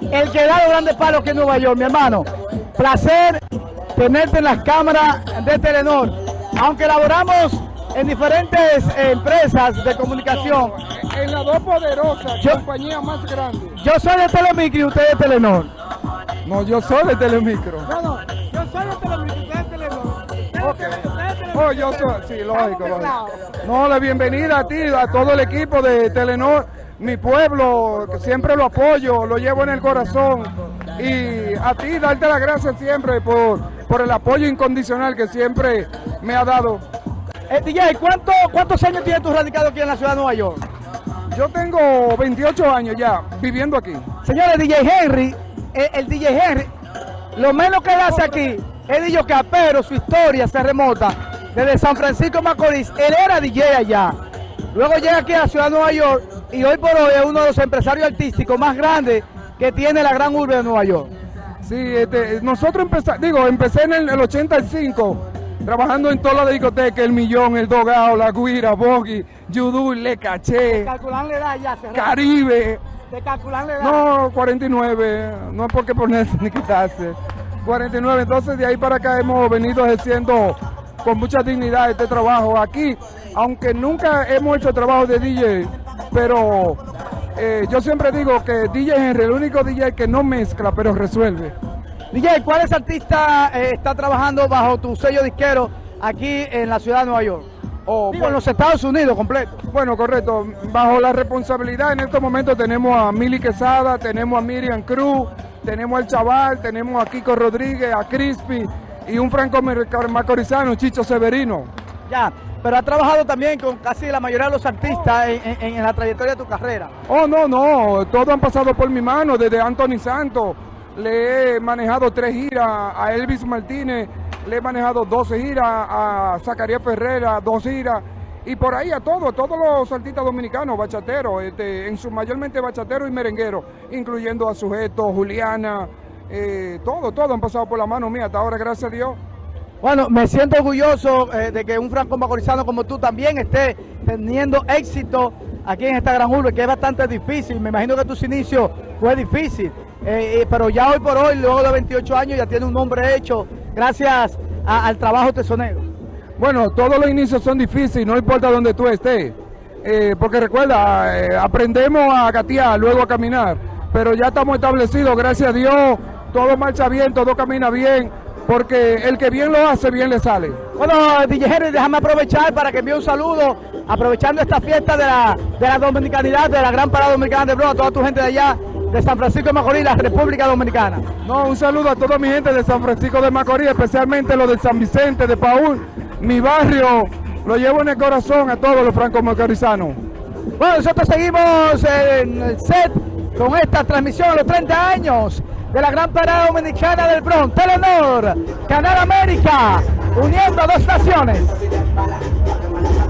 El que da los grandes palos que es Nueva York, mi hermano. Placer tenerte en las cámaras de Telenor. Aunque laboramos en diferentes empresas de comunicación. En las dos poderosas Yo- compañías más grandes. Yo soy de Telemicro y usted de Telenor. No, yo soy de Telemicro. No, no, yo soy de Telemicro y usted de Telenor. Ok. Oh, yo soy, sí, lógico, lógico. No, la bienvenida a ti, a todo el equipo de Telenor, mi pueblo, que siempre lo apoyo, lo llevo en el corazón. Y a ti, darte las gracias siempre por, por el apoyo incondicional que siempre me ha dado. Eh, DJ, ¿cuánto, ¿cuántos años tienes tú radicado aquí en la ciudad de Nueva York? Yo tengo 28 años ya viviendo aquí. Señores, DJ Henry, eh, el DJ Henry, lo menos que él hace aquí es DJ pero su historia se remota desde San Francisco Macorís. Él era DJ allá. Luego llega aquí a la ciudad de Nueva York y hoy por hoy es uno de los empresarios artísticos más grandes que tiene la gran urbe de Nueva York. Sí, este, nosotros empezamos, digo, empecé en el, el 85, trabajando en toda la discoteca, el Millón, el Dogao, la Guira, Boggy, Yudú, Le Caché, la edad ya. Caribe. De calcular. No, 49, no hay por qué ponerse ni quitarse. 49, entonces de ahí para acá hemos venido ejerciendo con mucha dignidad este trabajo aquí, aunque nunca hemos hecho trabajo de DJ, pero eh, yo siempre digo que DJ Henry, el único DJ que no mezcla, pero resuelve. DJ, ¿cuáles artistas eh, está trabajando bajo tu sello disquero aquí en la ciudad de Nueva York? Oh, Digo, en los Estados Unidos completo. Bueno, correcto. Bajo la responsabilidad en estos momentos tenemos a Mili Quesada, tenemos a Miriam Cruz, tenemos al Chaval, tenemos a Kiko Rodríguez, a Crispy y un franco macorizano, Chicho Severino. Ya, pero ha trabajado también con casi la mayoría de los artistas en la trayectoria de tu carrera. Oh, no, no, todos han pasado por mi mano, desde Anthony Santos, le he manejado tres giras, a Elvis Martínez le he manejado 12 giras, a Zacarías Ferrera dos giras, y por ahí a todos, todos los artistas dominicanos, bachateros, este, en su mayormente bachateros y merengueros, incluyendo a Sujeto, Juliana, eh, todo, todo han pasado por la mano mía hasta ahora, gracias a Dios. Bueno, me siento orgulloso eh, de que un franco macorizano como tú también esté teniendo éxito aquí en esta gran urbe, que es bastante difícil. Me imagino que tus inicios fue difícil, eh, eh, pero ya hoy por hoy, luego de 28 años, ya tiene un nombre hecho gracias al trabajo tesonero. Bueno, todos los inicios son difíciles, no importa donde tú estés. Porque recuerda, aprendemos a gatear, luego a caminar. Pero ya estamos establecidos, gracias a Dios, todo marcha bien, todo camina bien. Porque el que bien lo hace, bien le sale. Bueno, Henry, déjame aprovechar para que envíe un saludo, aprovechando esta fiesta de la, de la dominicanidad, de la gran parada dominicana de Bro, a toda tu gente de allá, de San Francisco de Macorís, la República Dominicana. No, un saludo a toda mi gente de San Francisco de Macorís, especialmente los de San Vicente, de Paúl, mi barrio. Lo llevo en el corazón a todos los franco-macorizanos. Bueno, nosotros seguimos en el set con esta transmisión a los 30 años de la gran parada dominicana del Bronx, Telenor, Canal América, uniendo dos naciones.